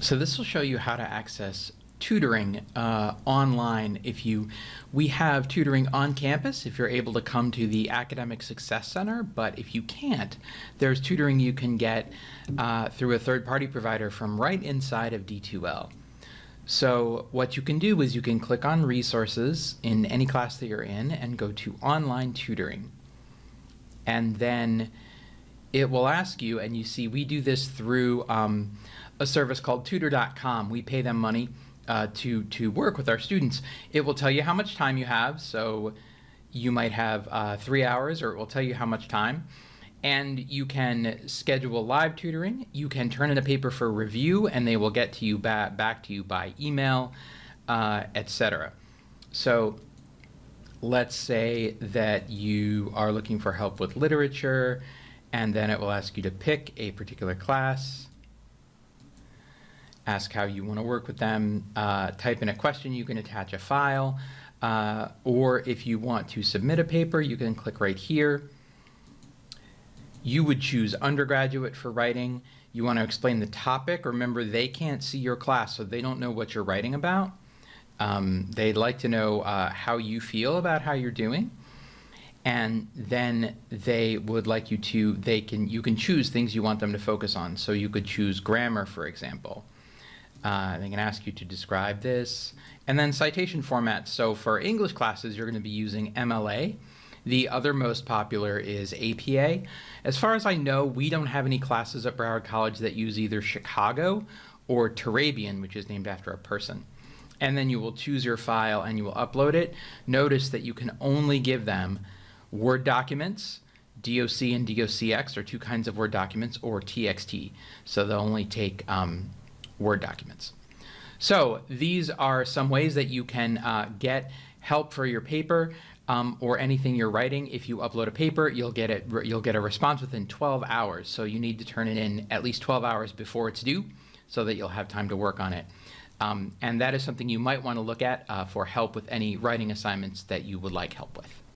So this will show you how to access tutoring uh, online if you we have tutoring on campus if you're able to come to the academic success center but if you can't there's tutoring you can get uh, through a third-party provider from right inside of d2l so what you can do is you can click on resources in any class that you're in and go to online tutoring. And then it will ask you and you see we do this through um, a service called tutor.com. We pay them money uh, to, to work with our students. It will tell you how much time you have. So you might have uh, three hours or it will tell you how much time. And you can schedule live tutoring. You can turn in a paper for review and they will get to you ba back to you by email, uh, etc. So let's say that you are looking for help with literature and then it will ask you to pick a particular class ask how you want to work with them, uh, type in a question, you can attach a file, uh, or if you want to submit a paper, you can click right here. You would choose undergraduate for writing. You want to explain the topic. Remember, they can't see your class, so they don't know what you're writing about. Um, they'd like to know uh, how you feel about how you're doing and then they would like you to they can you can choose things you want them to focus on so you could choose grammar for example uh, they can ask you to describe this. And then citation formats. So for English classes, you're going to be using MLA. The other most popular is APA. As far as I know, we don't have any classes at Broward College that use either Chicago or Turabian, which is named after a person. And then you will choose your file and you will upload it. Notice that you can only give them Word documents, DOC and DOCX are two kinds of Word documents, or TXT. So they'll only take um, Word documents. So these are some ways that you can uh, get help for your paper um, or anything you're writing. If you upload a paper, you'll get it. You'll get a response within 12 hours. So you need to turn it in at least 12 hours before it's due, so that you'll have time to work on it. Um, and that is something you might want to look at uh, for help with any writing assignments that you would like help with.